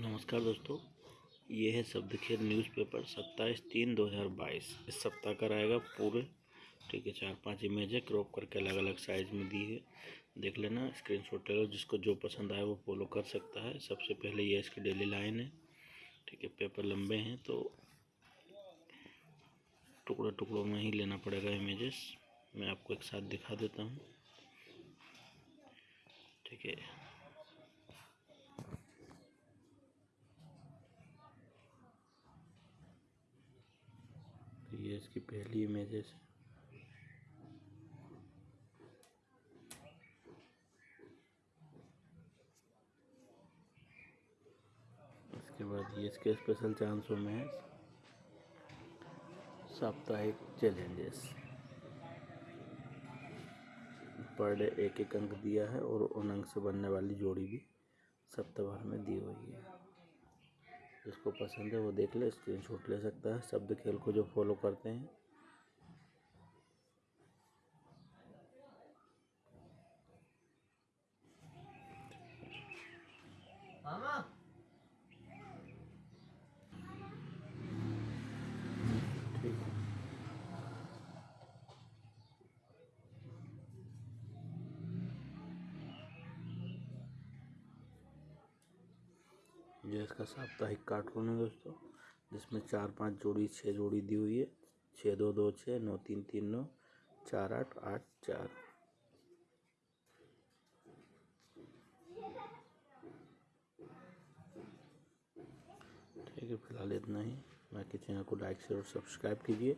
नमस्कार दोस्तों, ये है शब्दखेल न्यूज़पेपर सत्ताईस तीन दो हज़ार बाईस। इस सप्ताह का रहेगा पूरे, ठीक है, चार पाँच इमेज है क्रॉप करके अलग अलग साइज़ में दी है। देख लेना स्क्रीन शॉट ले लो, जिसको जो पसंद आए वो फॉलो कर सकता है। सबसे पहले ये इसकी डेली लाइन है, ठीक है पेपर लंबे हैं तो टुकड़े टुकड़ों में ही लेना पड़ेगा इमेजेस मैं आपको एक साथ दिखा देता हूँ, ठीक है। ये इसकी पहली इमेजेस है इसके बाद ये इसके स्पेशल चांसों में साप्ताहिक चैलेंजेस पर डे एक एक अंक दिया है और उन अंक से बनने वाली जोड़ी भी सप्ताह में दी हुई है। जिसको पसंद है, वो देख ले स्क्रीन शॉट ले सकता है, शब्द खेल को जो फॉलो करते हैं। ये इसका साप्ताहिक कार्टून है दोस्तों, जिसमें चार पाँच जोड़ी छः जोड़ी दी हुई है। छः दो दो छः नौ तीन तीन नौ, चार आठ आठ चार। ठीक है, फ़िलहाल इतना ही। बाकी चैनल को लाइक शेयर और सब्सक्राइब कीजिए।